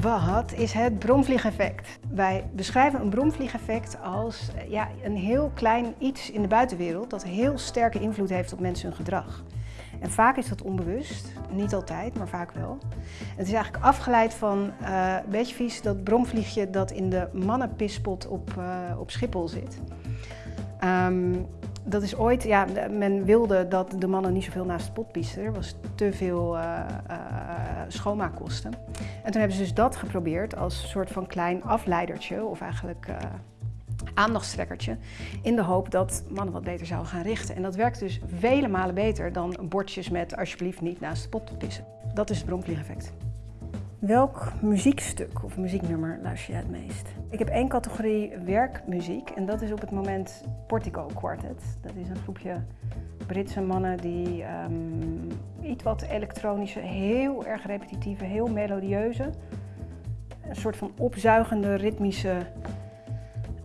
Wat is het bromvliegeffect? Wij beschrijven een bromvliegeffect als eh, ja, een heel klein iets in de buitenwereld dat heel sterke invloed heeft op mensen hun gedrag. En vaak is dat onbewust, niet altijd, maar vaak wel. Het is eigenlijk afgeleid van, uh, een beetje vies, dat bromvliegje dat in de mannenpispot op, uh, op Schiphol zit. Um, dat is ooit, ja, men wilde dat de mannen niet zoveel naast de pot piesten. Er was te veel uh, uh, schoonmaakkosten. En toen hebben ze dus dat geprobeerd als soort van klein afleidertje, of eigenlijk uh, aandachtstrekkertje, in de hoop dat mannen wat beter zouden gaan richten. En dat werkt dus vele malen beter dan bordjes met alsjeblieft niet naast de pot pissen. Dat is het bromvliegeffect. Welk muziekstuk of muzieknummer luister jij het meest? Ik heb één categorie werkmuziek en dat is op het moment Portico Quartet. Dat is een groepje Britse mannen die um, iets wat elektronische, heel erg repetitieve, heel melodieuze, een soort van opzuigende, ritmische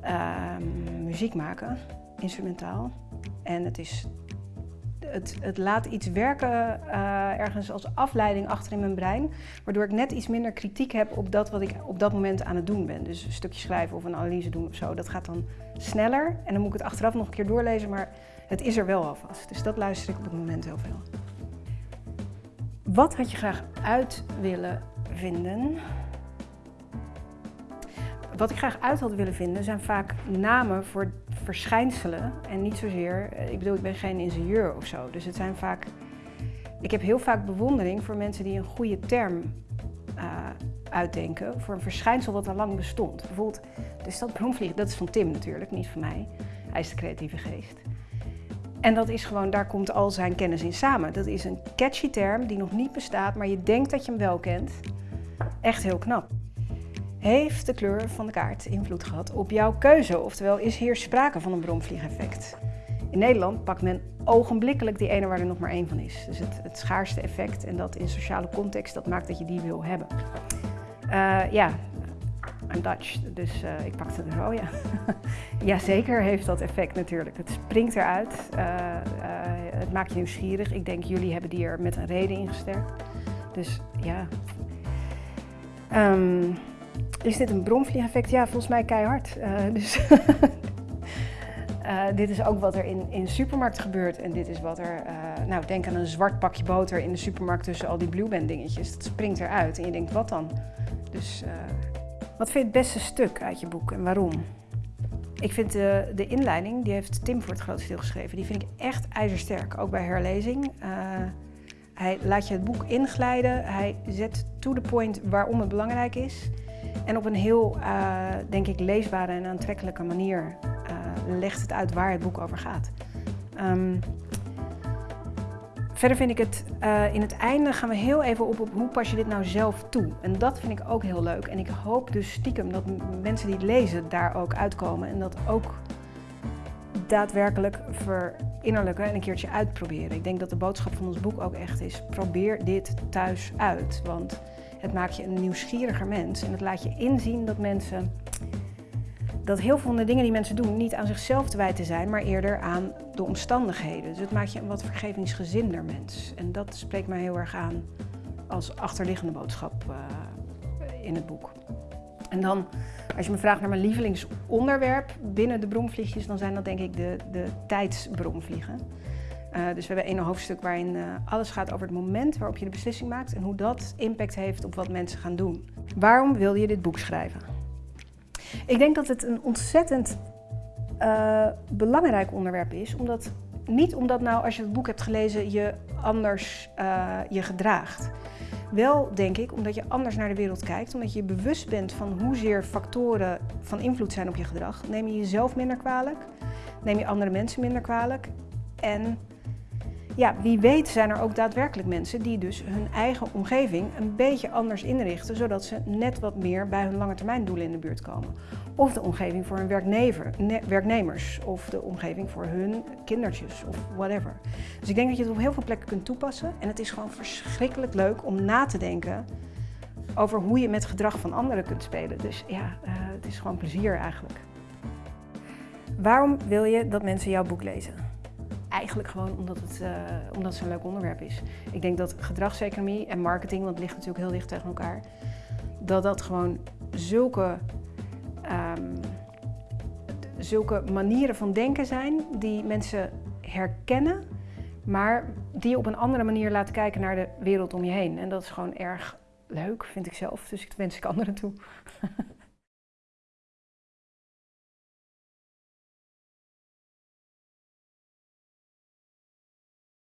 um, muziek maken, instrumentaal. En het is het, het, laat iets werken uh, ergens als afleiding achter in mijn brein, waardoor ik net iets minder kritiek heb op dat wat ik op dat moment aan het doen ben. Dus een stukje schrijven of een analyse doen of zo, dat gaat dan sneller en dan moet ik het achteraf nog een keer doorlezen, maar het is er wel alvast. Dus dat luister ik op het moment heel veel. Wat had je graag uit willen vinden? Wat ik graag uit had willen vinden zijn vaak namen voor verschijnselen en niet zozeer, eh, ik bedoel ik ben geen ingenieur of zo, dus het zijn vaak, ik heb heel vaak bewondering voor mensen die een goede term uh, uitdenken voor een verschijnsel wat al lang bestond. Bijvoorbeeld de stad dat is van Tim natuurlijk, niet van mij, hij is de creatieve geest. En dat is gewoon, daar komt al zijn kennis in samen. Dat is een catchy term die nog niet bestaat, maar je denkt dat je hem wel kent. Echt heel knap. Heeft de kleur van de kaart invloed gehad op jouw keuze? Oftewel, is hier sprake van een bromvliegeffect? In Nederland pakt men ogenblikkelijk die ene waar er nog maar één van is. Dus het, het schaarste effect en dat in sociale context, dat maakt dat je die wil hebben. Uh, ja, I'm Dutch, dus uh, ik pakte er zo, ja. Jazeker heeft dat effect natuurlijk. Het springt eruit, uh, het maakt je nieuwsgierig. Ik denk, jullie hebben die er met een reden in gesterkt. Dus ja... Um, is dit een bromvliegeffect? Ja, volgens mij keihard. Uh, dus uh, dit is ook wat er in, in supermarkt gebeurt. En dit is wat er, uh, nou denk aan een zwart pakje boter in de supermarkt tussen al die Blueband dingetjes. Dat springt eruit en je denkt, wat dan? Dus wat vind je het beste stuk uit je boek en waarom? Ik vind de, de inleiding, die heeft Tim voor het grootste deel geschreven, die vind ik echt ijzersterk. Ook bij herlezing. hij laat je het boek inglijden, hij zet to the point waarom het belangrijk is. En op een heel, uh, denk ik, leesbare en aantrekkelijke manier uh, legt het uit waar het boek over gaat. Um, verder vind ik het, uh, in het einde gaan we heel even op, op hoe pas je dit nou zelf toe. En dat vind ik ook heel leuk. En ik hoop dus stiekem dat mensen die het lezen daar ook uitkomen. En dat ook daadwerkelijk verinnerlijken en een keertje uitproberen. Ik denk dat de boodschap van ons boek ook echt is, probeer dit thuis uit. Want het maakt je een nieuwsgieriger mens en het laat je inzien dat mensen dat heel veel van de dingen die mensen doen niet aan zichzelf te wijten zijn, maar eerder aan de omstandigheden. Dus het maakt je een wat vergevingsgezinder mens. En dat spreekt mij heel erg aan als achterliggende boodschap uh, in het boek. En dan, als je me vraagt naar mijn lievelingsonderwerp binnen de bromvliegjes, dan zijn dat denk ik de, de tijdsbromvliegen. Uh, dus we hebben een hoofdstuk waarin uh, alles gaat over het moment waarop je de beslissing maakt en hoe dat impact heeft op wat mensen gaan doen. Waarom wil je dit boek schrijven? Ik denk dat het een ontzettend uh, belangrijk onderwerp is, omdat, niet omdat nou als je het boek hebt gelezen je anders je gedraagt. Wel denk ik omdat je anders naar de wereld kijkt, omdat je bewust bent van hoezeer factoren van invloed zijn op je gedrag. Neem je jezelf minder kwalijk, neem je andere mensen minder kwalijk en ja, wie weet zijn er ook daadwerkelijk mensen die dus hun eigen omgeving een beetje anders inrichten, zodat ze net wat meer bij hun lange termijn doelen in de buurt komen. Of de omgeving voor hun werknemers, of de omgeving voor hun kindertjes, of whatever. Dus ik denk dat je het op heel veel plekken kunt toepassen en het is gewoon verschrikkelijk leuk om na te denken over hoe je met gedrag van anderen kunt spelen. Dus ja, uh, het is gewoon plezier eigenlijk. Waarom wil je dat mensen jouw boek lezen? Eigenlijk gewoon omdat het, uh, omdat het zo'n leuk onderwerp is. Ik denk dat gedragseconomie en marketing, want het ligt natuurlijk heel dicht tegen elkaar, dat dat gewoon zulke, ehm, zulke manieren van denken zijn die mensen herkennen, maar die je op een andere manier laten kijken naar de wereld om je heen. En dat is gewoon erg leuk, vind ik zelf. Dus ik wens ik anderen toe.